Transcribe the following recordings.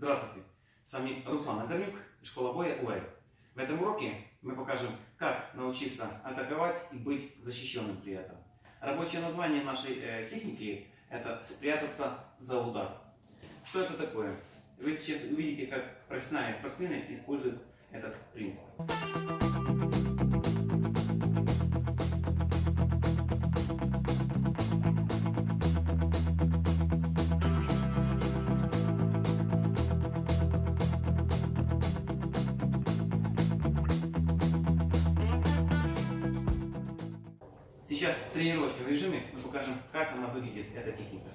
Здравствуйте! С вами Руслан Одарнюк и школа боя УЭ. В этом уроке мы покажем, как научиться атаковать и быть защищенным при этом. Рабочее название нашей э, техники это спрятаться за удар. Что это такое? Вы сейчас увидите, как профессиональные спортсмены используют этот принцип. Сейчас в тренировочном режиме мы покажем, как она выглядит, эта техника.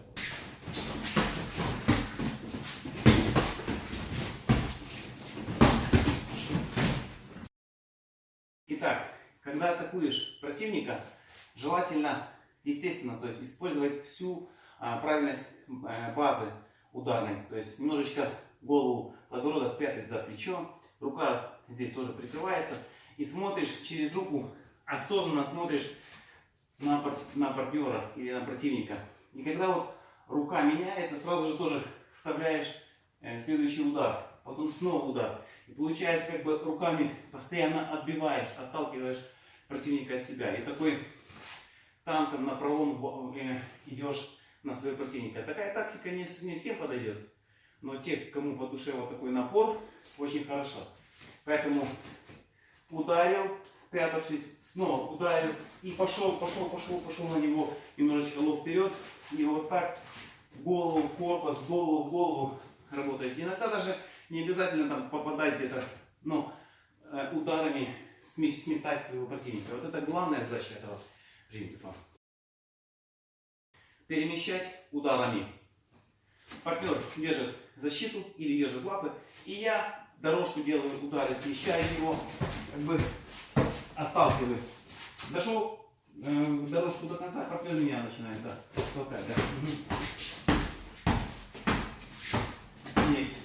Итак, когда атакуешь противника, желательно, естественно, то есть использовать всю а, правильность а, базы ударной. То есть немножечко голову подбородок прятать за плечо, рука здесь тоже прикрывается. И смотришь через руку, осознанно смотришь на, на партнера или на противника. И когда вот рука меняется, сразу же тоже вставляешь э, следующий удар, потом снова удар. И получается, как бы руками постоянно отбиваешь, отталкиваешь противника от себя. И такой танком на правом э, идешь на своего противника. Такая тактика не, не всем подойдет. Но те, кому по душе вот такой напор, очень хорошо. Поэтому ударил, спрятавшись, снова ударил и пошел, пошел, пошел, пошел на него немножечко лоб вперед. И вот так голову, корпус, голову, голову работает. Иногда даже не обязательно там попадать где-то, но э, ударами сметать своего противника. Вот это главная задача этого принципа. Перемещать ударами. Партнер держит защиту или держит лапы, и я дорожку делаю удары, смещаю его, как бы отталкиваю. Дошел э, дорожку до конца, партнер меня начинает да, толкать. Да. Есть.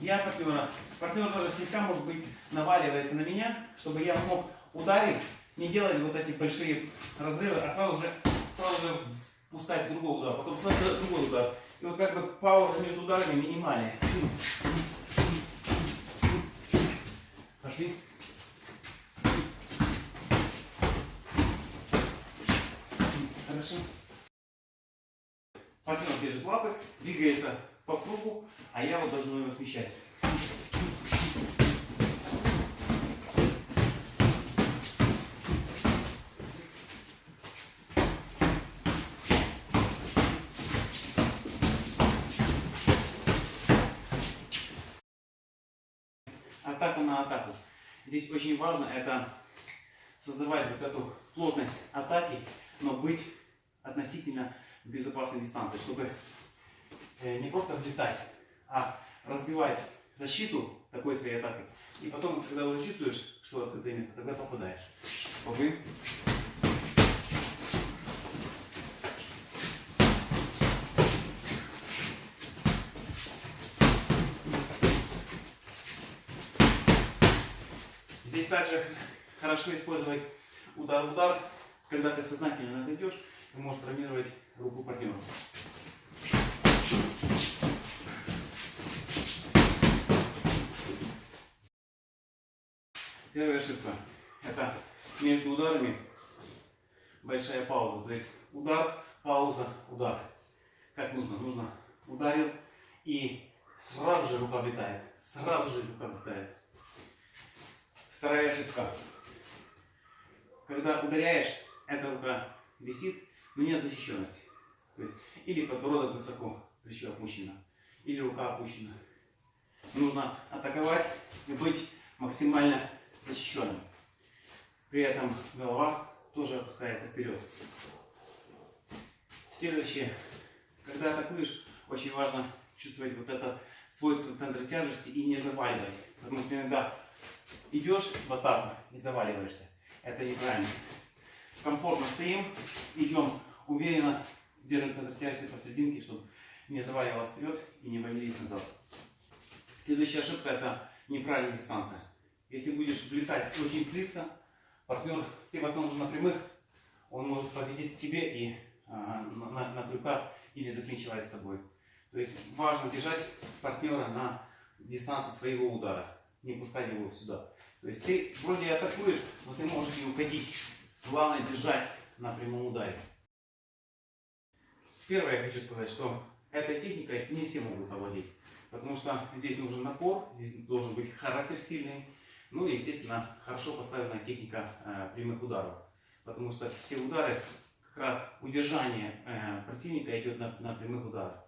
Я партнера. Партнер даже слегка, может быть, наваливается на меня, чтобы я мог ударить, не делать вот эти большие разрывы, а сразу же, сразу же пускать другой удар, потом сразу другой удар. И вот как бы пауза между ударами минимальная. Пошли. Хорошо. Партнер держит лапы, двигается по кругу, а я вот должен его смещать. атаку на атаку. Здесь очень важно это создавать вот эту плотность атаки, но быть относительно безопасной дистанции, чтобы э, не просто влетать, а разбивать защиту такой своей атакой. И потом, когда уже чувствуешь, что открытое место, тогда попадаешь. Попы. Здесь также хорошо использовать удар-удар. Когда ты сознательно отойдешь, ты можешь травмировать руку партнера. Первая ошибка. Это между ударами большая пауза. То есть удар, пауза, удар. Как нужно? Нужно ударил и сразу же рука влетает. Сразу же рука влетает. Вторая ошибка. Когда ударяешь, эта рука висит, но нет защищенности. То есть, или подбородок высоко, плечо опущено, или рука опущена. Нужно атаковать и быть максимально защищенным. При этом голова тоже опускается вперед. Следующее. Когда атакуешь, очень важно чувствовать вот это свой центр тяжести и не заваливать. Потому что иногда идешь в атаку и заваливаешься. Это неправильно. Комфортно стоим, идем уверенно, держим центр тяжести посерединке, чтобы не заваливалось вперед и не валились назад. Следующая ошибка это неправильная дистанция. Если будешь влетать очень близко, партнер, ты в основном уже на прямых, он может подойти к тебе и а, на, на крюках или заклинчивать с тобой. То есть важно держать партнера на дистанции своего удара, не пускать его сюда. То есть ты вроде атакуешь, но ты можешь и уходить. Главное держать на прямом ударе. Первое я хочу сказать, что этой техникой не все могут овладеть. Потому что здесь нужен напор, здесь должен быть характер сильный. Ну и, естественно, хорошо поставленная техника э, прямых ударов. Потому что все удары, как раз удержание э, противника идет на, на прямых ударах.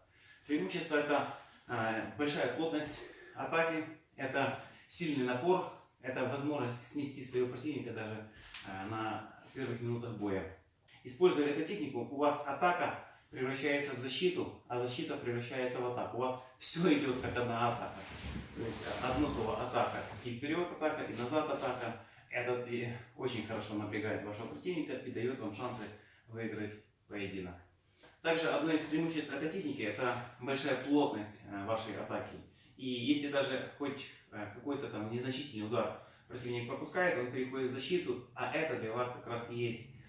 Преимущество это э, большая плотность атаки, это сильный напор, это возможность снести своего противника даже э, на первых минутах боя. Используя эту технику, у вас атака превращается в защиту, а защита превращается в атаку. У вас все идет как одна атака. То есть одно слово атака. И вперед атака, и назад атака. Это очень хорошо напрягает вашего противника и дает вам шансы выиграть поединок. Также одно из преимуществ этой техники это большая плотность э, вашей атаки. И если даже хоть э, какой-то там незначительный удар противник пропускает, он переходит в защиту, а это для вас как раз и есть Э,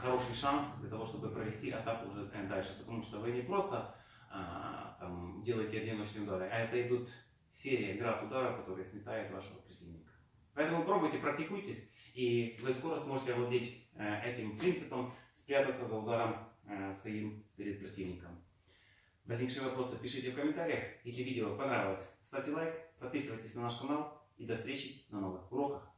хороший шанс для того, чтобы провести атаку уже дальше. Потому что вы не просто а, там, делаете одиночные удары, а это идут серия, град ударов, которые сметают вашего противника. Поэтому пробуйте, практикуйтесь, и вы скоро сможете овладеть э, этим принципом, спрятаться за ударом э, своим перед противником. Возникшие вопросы пишите в комментариях. Если видео понравилось, ставьте лайк, подписывайтесь на наш канал и до встречи на новых уроках.